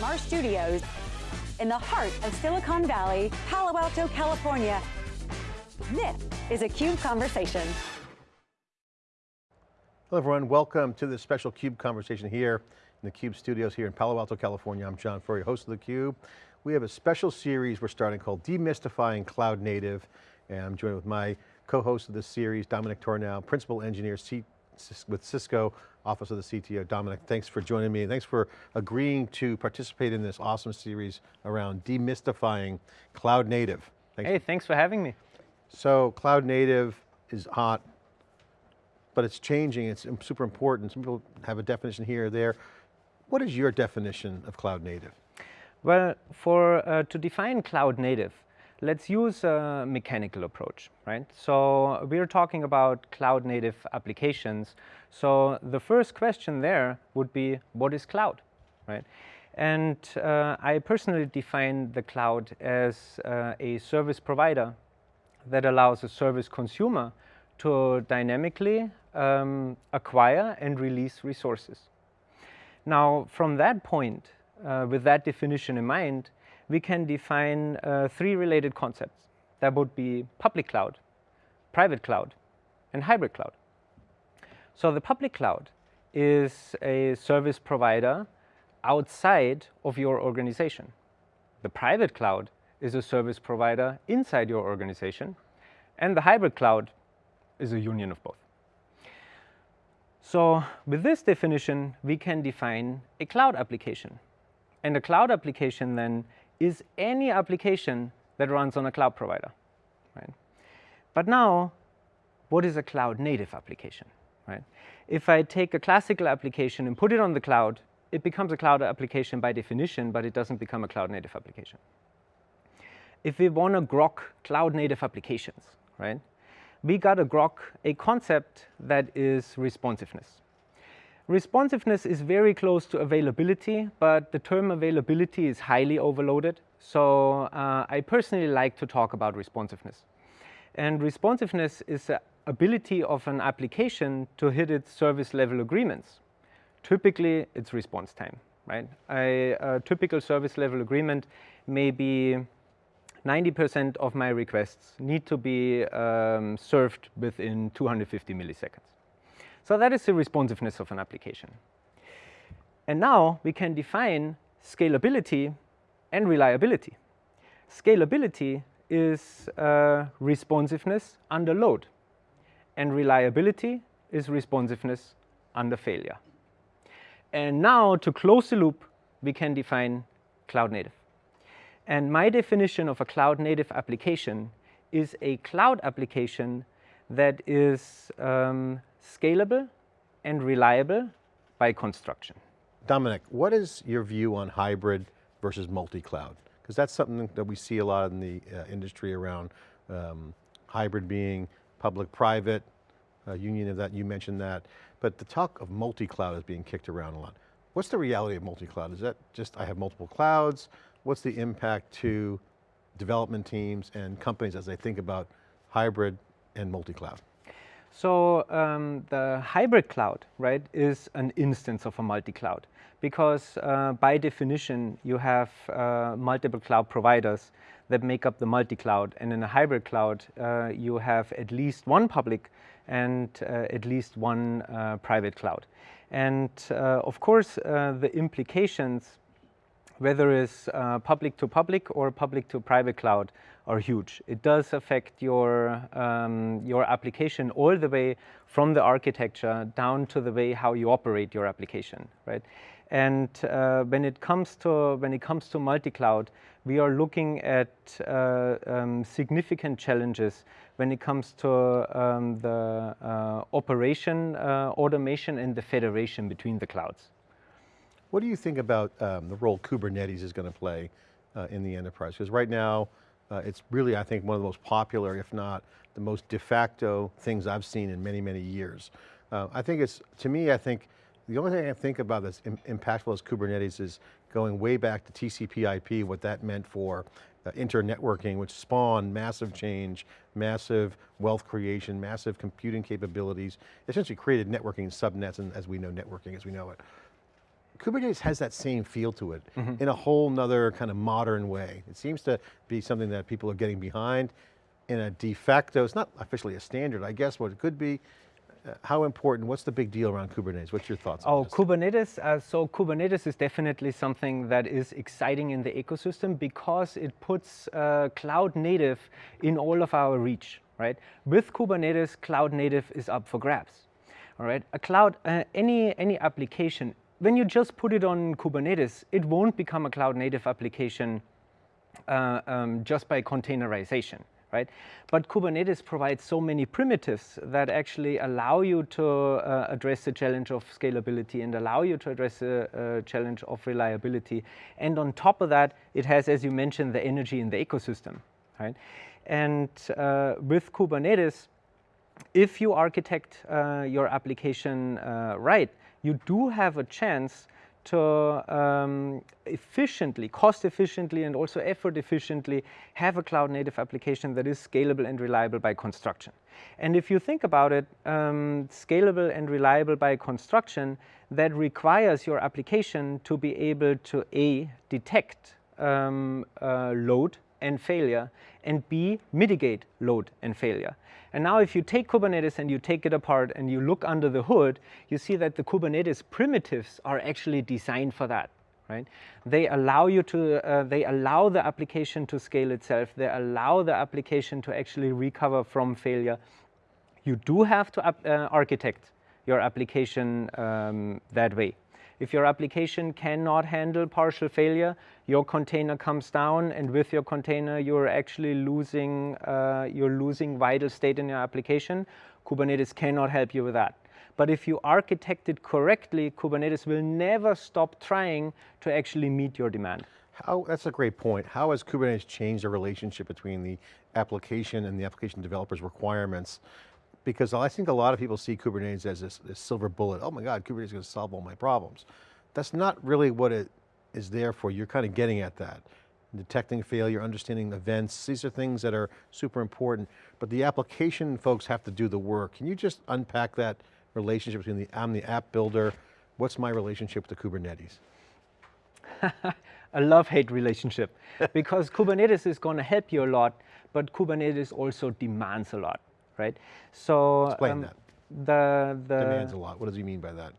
from our studios in the heart of Silicon Valley, Palo Alto, California. This is a CUBE Conversation. Hello everyone, welcome to this special CUBE conversation here in the CUBE studios here in Palo Alto, California. I'm John Furrier, host of the Cube. We have a special series we're starting called Demystifying Cloud Native, and I'm joined with my co-host of this series, Dominik Tornow, Principal Engineer with Cisco, Office of the CTO. Dominik, thanks for joining me, thanks for agreeing to participate in this awesome series around demystifying cloud native. Thanks. Hey, thanks for having me. So, cloud native is hot, but it's changing, it's super important. Some people have a definition here or there. What is your definition of cloud native? Well, for uh, to define cloud native, let's use a mechanical approach, right? So we're talking about cloud native applications. So the first question there would be, what is cloud, right? And uh, I personally define the cloud as uh, a service provider that allows a service consumer to dynamically um, acquire and release resources. Now, from that point, uh, with that definition in mind, we can define uh, three related concepts. That would be public cloud, private cloud, and hybrid cloud. So the public cloud is a service provider outside of your organization. The private cloud is a service provider inside your organization. And the hybrid cloud is a union of both. So with this definition, we can define a cloud application. And a cloud application then is any application that runs on a cloud provider. Right? But now, what is a cloud native application? Right? If I take a classical application and put it on the cloud, it becomes a cloud application by definition, but it doesn't become a cloud native application. If we want to grok cloud native applications, right, we got to grok a concept that is responsiveness. Responsiveness is very close to availability, but the term availability is highly overloaded. So uh, I personally like to talk about responsiveness. And responsiveness is the ability of an application to hit its service level agreements. Typically, it's response time, right? A, a typical service level agreement may be 90% of my requests need to be um, served within 250 milliseconds. So that is the responsiveness of an application. And now we can define scalability and reliability. Scalability is uh, responsiveness under load, and reliability is responsiveness under failure. And now to close the loop, we can define cloud native. And my definition of a cloud native application is a cloud application that is um, scalable and reliable by construction. Dominik, what is your view on hybrid versus multi-cloud? Because that's something that we see a lot in the uh, industry around um, hybrid being public-private, uh, union of that, you mentioned that, but the talk of multi-cloud is being kicked around a lot. What's the reality of multi-cloud? Is that just, I have multiple clouds? What's the impact to development teams and companies as they think about hybrid and multi-cloud? So um, the hybrid cloud, right, is an instance of a multi-cloud because uh, by definition you have uh, multiple cloud providers that make up the multi-cloud and in a hybrid cloud uh, you have at least one public and uh, at least one uh, private cloud. And uh, of course the implications whether it's uh, public to public or public to private cloud are huge. It does affect your, um, your application all the way from the architecture down to the way how you operate your application, right? And uh, when it comes to when it comes to multi-cloud, we are looking at uh, um, significant challenges when it comes to um, the uh, operation uh, automation and the federation between the clouds. What do you think about um, the role Kubernetes is going to play uh, in the enterprise? Because right now, uh, it's really, I think, one of the most popular, if not the most de facto things I've seen in many, many years. Uh, I think it's, to me, I think, the only thing I think about that's Im impactful as Kubernetes is going way back to TCP IP, what that meant for uh, internetworking, which spawned massive change, massive wealth creation, massive computing capabilities, essentially created networking subnets and as we know networking as we know it. Kubernetes has that same feel to it mm -hmm. in a whole nother kind of modern way. It seems to be something that people are getting behind in a de facto, it's not officially a standard, I guess what it could be. Uh, how important, what's the big deal around Kubernetes? What's your thoughts oh, Kubernetes, uh, so Kubernetes is definitely something that is exciting in the ecosystem because it puts uh, cloud native in all of our reach, right? With Kubernetes, cloud native is up for grabs. All right, a cloud, uh, any, any application, when you just put it on Kubernetes, it won't become a cloud native application uh, um, just by containerization, right? But Kubernetes provides so many primitives that actually allow you to uh, address the challenge of scalability and allow you to address the uh, challenge of reliability. And on top of that, it has, as you mentioned, the energy in the ecosystem, right? And uh, with Kubernetes, if you architect uh, your application right, you do have a chance to um, efficiently, cost efficiently and also effort efficiently have a cloud native application that is scalable and reliable by construction. And if you think about it, um, scalable and reliable by construction, that requires your application to be able to A, detect um, uh, load and failure, and B, mitigate load and failure. And now if you take Kubernetes and you take it apart and you look under the hood, you see that the Kubernetes primitives are actually designed for that. Right? They allow you to, uh, they allow the application to scale itself. They allow the application to actually recover from failure. You do have to uh, architect your application um, that way. If your application cannot handle partial failure, your container comes down and with your container you're actually losing, uh, you're losing vital state in your application. Kubernetes cannot help you with that. But if you architect it correctly, Kubernetes will never stop trying to actually meet your demand. How, that's a great point. How has Kubernetes changed the relationship between the application and the application developer's requirements because I think a lot of people see Kubernetes as this, this silver bullet. Oh my God, Kubernetes is going to solve all my problems. That's not really what it is there for. You're kind of getting at that. Detecting failure, understanding events, these are things that are super important, but the application folks have to do the work. Can you just unpack that relationship between the, I'm the app builder, what's my relationship with the Kubernetes? a love-hate relationship because Kubernetes is going to help you a lot, but Kubernetes also demands a lot right? So explain um, that. The the demands a lot. What does he mean by that?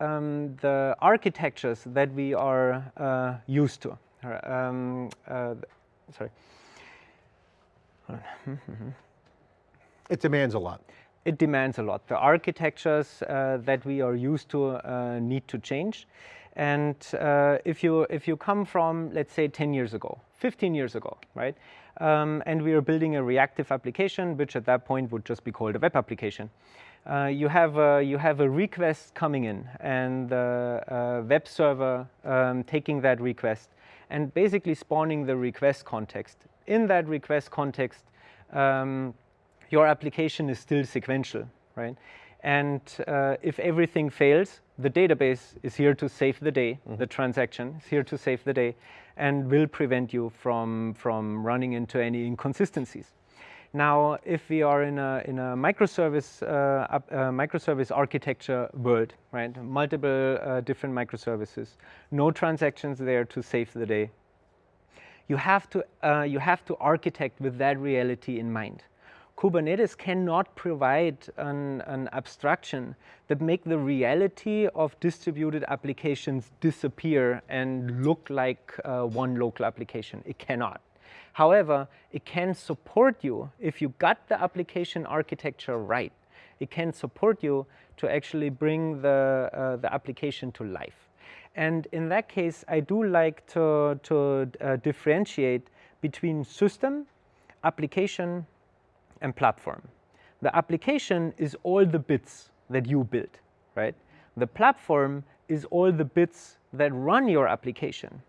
Um, the architectures that we are uh, used to. Um, uh, sorry. it demands a lot. It demands a lot. The architectures uh, that we are used to uh, need to change. And uh, if, you, if you come from, let's say, 10 years ago, 15 years ago, right? Um, and we are building a reactive application, which at that point would just be called a web application. Uh, you, have a, you have a request coming in and the uh, web server um, taking that request and basically spawning the request context. In that request context, um, your application is still sequential, right? And uh, if everything fails, the database is here to save the day, mm -hmm. the transaction is here to save the day, and will prevent you from, from running into any inconsistencies. Now, if we are in a, in a microservice, uh, uh, microservice architecture world, right, multiple uh, different microservices, no transactions there to save the day, you have to, uh, you have to architect with that reality in mind. Kubernetes cannot provide an, an, abstraction that make the reality of distributed applications disappear and look like uh, one local application. It cannot. However, it can support you if you got the application architecture right. It can support you to actually bring the, uh, the application to life. And in that case, I do like to, to uh, differentiate between system, application, and platform. The application is all the bits that you build, right? The platform is all the bits that run your application.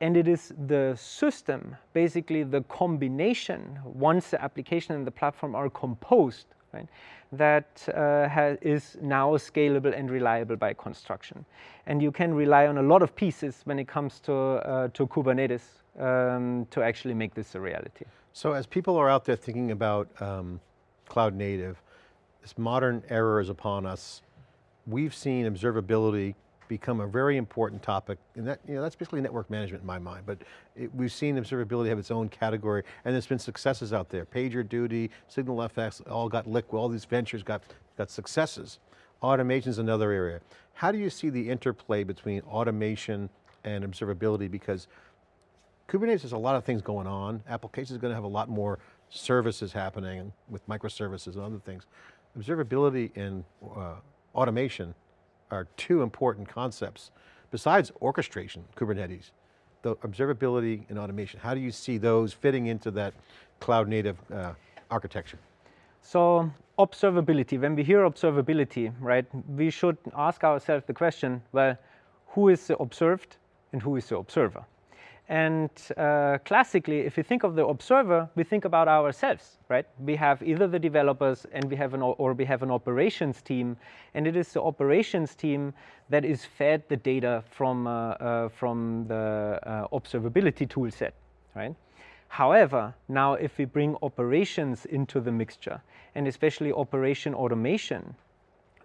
And it is the system, basically the combination, once the application and the platform are composed, right, that uh, is now scalable and reliable by construction. And you can rely on a lot of pieces when it comes to, uh, to Kubernetes um, to actually make this a reality. So as people are out there thinking about um, cloud native, this modern era is upon us. We've seen observability become a very important topic, and that, you know, that's basically network management in my mind, but it, we've seen observability have its own category, and there's been successes out there. PagerDuty, SignalFx, all got liquid, all these ventures got, got successes. Automation is another area. How do you see the interplay between automation and observability? Because Kubernetes has a lot of things going on. Applications are going to have a lot more services happening with microservices and other things. Observability and uh, automation are two important concepts. Besides orchestration, Kubernetes, the observability and automation, how do you see those fitting into that cloud native uh, architecture? So observability, when we hear observability, right, we should ask ourselves the question, well, who is the observed and who is the observer? And uh, classically, if you think of the observer, we think about ourselves, right? We have either the developers and we have an or we have an operations team, and it is the operations team that is fed the data from uh, uh, from the uh, observability tool set, right? However, now if we bring operations into the mixture, and especially operation automation,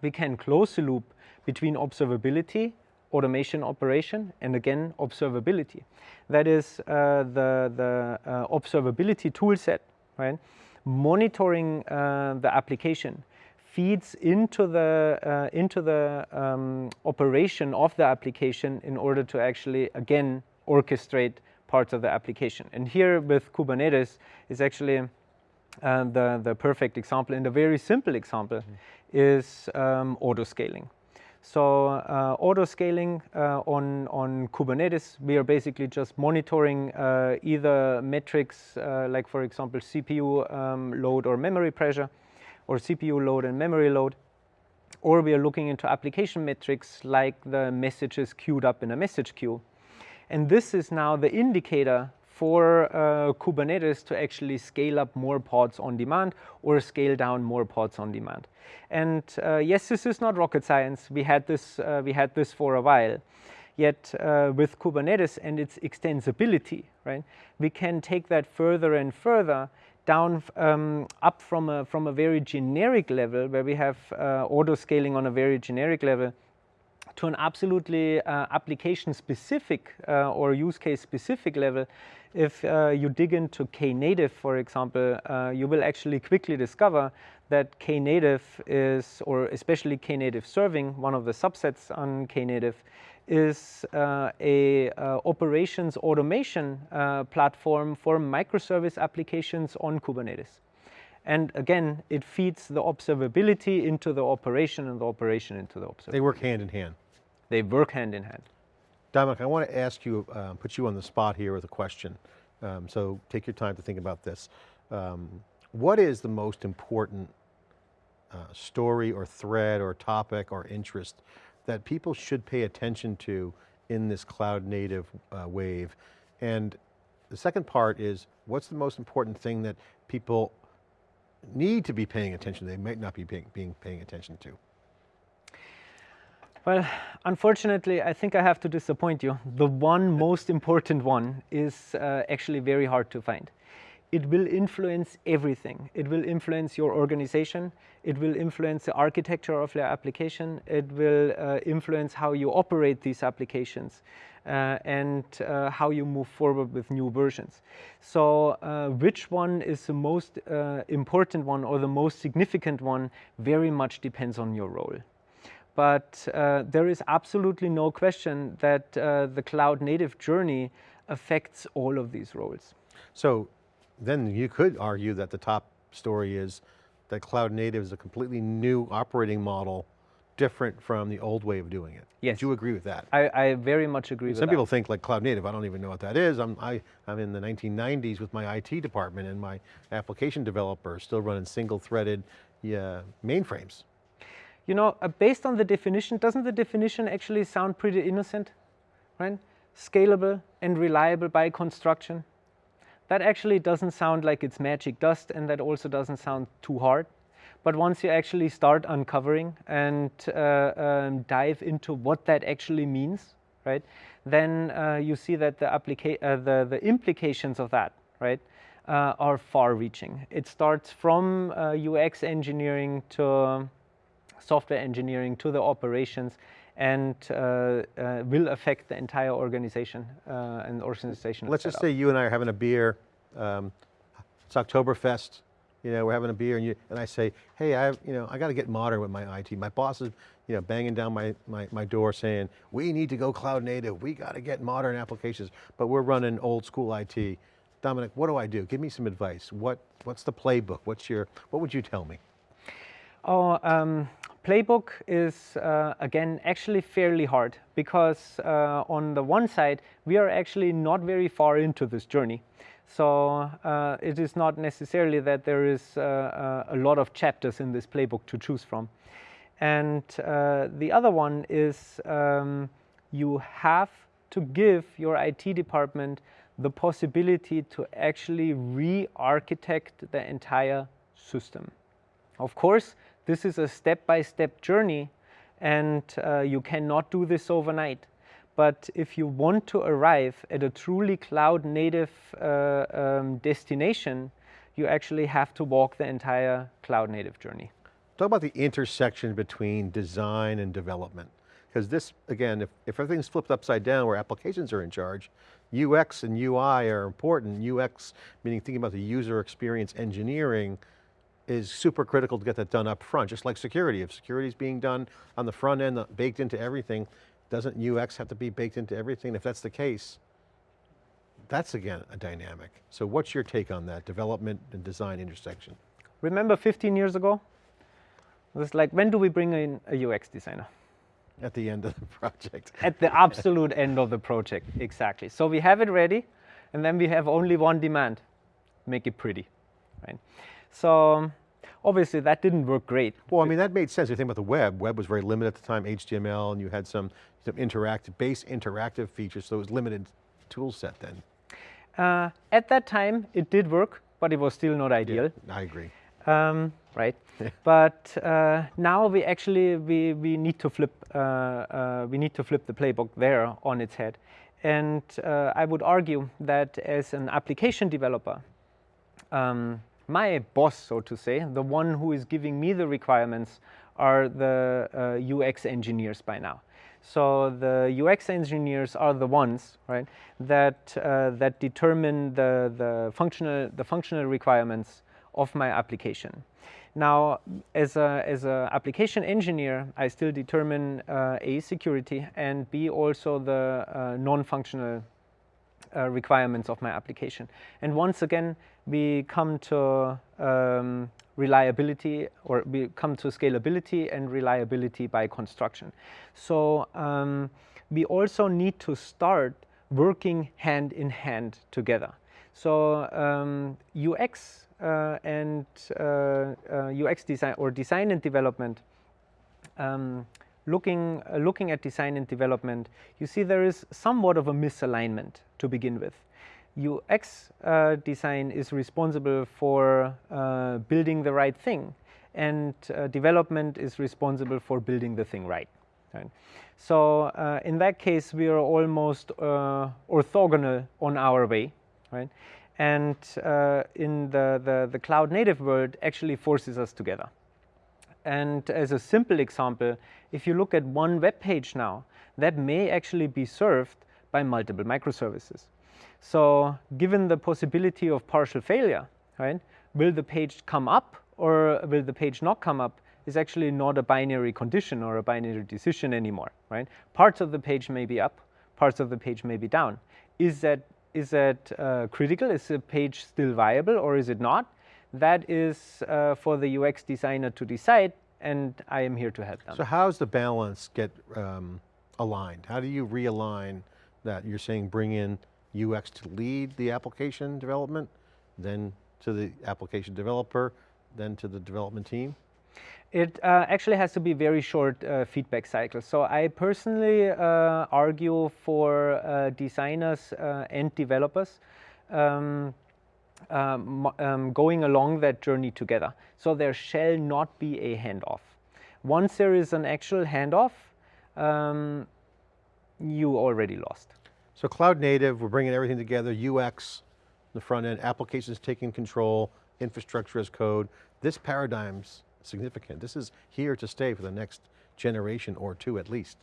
we can close the loop between observability automation operation, and again, observability. That is uh, the, the uh, observability toolset, right? Monitoring uh, the application feeds into the, uh, into the um, operation of the application in order to actually, again, orchestrate parts of the application. And here with Kubernetes is actually uh, the, the perfect example and a very simple example mm -hmm. is um, auto scaling. So uh, auto scaling uh, on, on Kubernetes, we are basically just monitoring uh, either metrics uh, like for example CPU um, load or memory pressure or CPU load and memory load or we are looking into application metrics like the messages queued up in a message queue. And this is now the indicator for uh, Kubernetes to actually scale up more pods on demand or scale down more pods on demand. And uh, yes, this is not rocket science. We had this, uh, we had this for a while. Yet uh, with Kubernetes and its extensibility, right, we can take that further and further down um, up from a, from a very generic level where we have uh, auto scaling on a very generic level to an absolutely uh, application specific uh, or use case specific level, if uh, you dig into Knative, for example, uh, you will actually quickly discover that Knative is, or especially Knative serving, one of the subsets on Knative, is uh, a uh, operations automation platform for microservice applications on Kubernetes. And again, it feeds the observability into the operation and the operation into the observability. They work hand in hand. They work hand in hand. Dominik, I want to ask you, um, put you on the spot here with a question. Um, so take your time to think about this. Um, what is the most important uh, story or thread or topic or interest that people should pay attention to in this cloud native uh, wave? And the second part is, what's the most important thing that people need to be paying attention to, they might not be paying, being paying attention to? Well, unfortunately, I think I have to disappoint you. The one most important one is uh, actually very hard to find. It will influence everything. It will influence your organization. It will influence the architecture of your application. It will uh, influence how you operate these applications uh, and uh, how you move forward with new versions. So uh, which one is the most uh, important one or the most significant one very much depends on your role but uh, there is absolutely no question that uh, the cloud native journey affects all of these roles. So then you could argue that the top story is that cloud native is a completely new operating model different from the old way of doing it. Yes. Do you agree with that? I, I very much agree with Some people think like cloud native, I don't even know what that is. I'm, I, I'm in the 1990s with my IT department and my application developer still running single threaded yeah, mainframes. You know, uh, based on the definition, doesn't the definition actually sound pretty innocent, right? Scalable and reliable by construction. That actually doesn't sound like it's magic dust and that also doesn't sound too hard. But once you actually start uncovering and uh, um, dive into what that actually means, right, then uh, you see that the, uh, the, the implications of that, right, uh, are far-reaching. It starts from UX uh, engineering to software engineering to the operations and uh, uh, will affect the entire organization uh, and organization. Let's just say you and I are having a beer, um, it's Oktoberfest, you know, we're having a beer and, you, and I say, hey, I, you know, I got to get modern with my IT. My boss is, you know, banging down my, my, my door saying, we need to go cloud native. We got to get modern applications, but we're running old school IT. Dominik, what do I do? Give me some advice. What, what's the playbook? What's your, what would you tell me? Oh, um, playbook is, uh, again, actually fairly hard because uh, on the one side, we are actually not very far into this journey. So uh, it is not necessarily that there is uh, uh, a lot of chapters in this playbook to choose from. And uh, the other one is um, you have to give your IT department the possibility to actually re-architect the entire system. Of course, this is a step-by-step -step journey and uh, you cannot do this overnight. But if you want to arrive at a truly cloud native uh, um, destination, you actually have to walk the entire cloud native journey. Talk about the intersection between design and development. Because this, again, if, if everything's flipped upside down where applications are in charge, UX and UI are important. UX, meaning thinking about the user experience engineering, is super critical to get that done up front, just like security. If security is being done on the front end, uh, baked into everything, doesn't UX have to be baked into everything? If that's the case, that's again a dynamic. So what's your take on that development and design intersection? Remember 15 years ago? It was like, when do we bring in a UX designer? At the end of the project. At the absolute end of the project, exactly. So we have it ready, and then we have only one demand, make it pretty, right? So Obviously, that didn't work great. Well, I mean, that made sense. You think about the web. Web was very limited at the time, HTML, and you had some, some interactive, base interactive features, so it was limited tool set then. Uh, at that time, it did work, but it was still not ideal. Yeah, I agree. Um, right, but uh, now we actually we we need to flip uh, uh, we need to flip the playbook there on its head, and uh, I would argue that as an application developer. Um, my boss, so to say, the one who is giving me the requirements are the uh, UX engineers by now. So the UX engineers are the ones, right, that uh, that determine the the functional the functional requirements of my application. Now, as a as a application engineer, I still determine uh, a security and b also the uh, non-functional uh, requirements of my application. And once again, we come to um, reliability or we come to scalability and reliability by construction. So um, we also need to start working hand in hand together. So um, UX uh, and uh, uh, UX design or design and development um, looking, looking at design and development, you see there is somewhat of a misalignment to begin with. UX uh, design is responsible for uh, building the right thing and uh, development is responsible for building the thing right. right? So uh, in that case, we are almost uh, orthogonal on our way, right? And uh, in the, the, the cloud native world actually forces us together. And as a simple example, if you look at one web page now, that may actually be served by multiple microservices. So given the possibility of partial failure, right, will the page come up or will the page not come up is actually not a binary condition or a binary decision anymore, right? Parts of the page may be up, parts of the page may be down. Is that, is that uh, critical? Is the page still viable or is it not? that is uh, for the UX designer to decide and I am here to help them. So how's the balance get um, aligned? How do you realign that? You're saying bring in UX to lead the application development, then to the application developer, then to the development team? It uh, actually has to be very short uh, feedback cycles. So I personally uh, argue for uh, designers uh, and developers um, um, um, going along that journey together. So there shall not be a handoff. Once there is an actual handoff, um, you already lost. So cloud native, we're bringing everything together, UX, the front end, applications taking control, infrastructure as code. This paradigm's significant. This is here to stay for the next generation or two at least.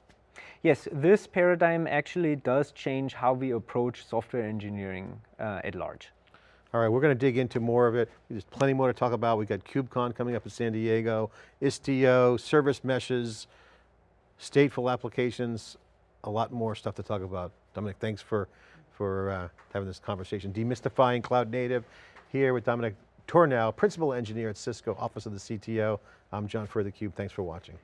Yes, this paradigm actually does change how we approach software engineering uh, at large. All right, we're going to dig into more of it. There's plenty more to talk about. We've got KubeCon coming up in San Diego, Istio, service meshes, stateful applications, a lot more stuff to talk about. Dominik, thanks for, for uh, having this conversation. Demystifying cloud native here with Dominik Tornow, Principal Engineer at Cisco, Office of the CTO. I'm John Furrier, theCUBE, thanks for watching.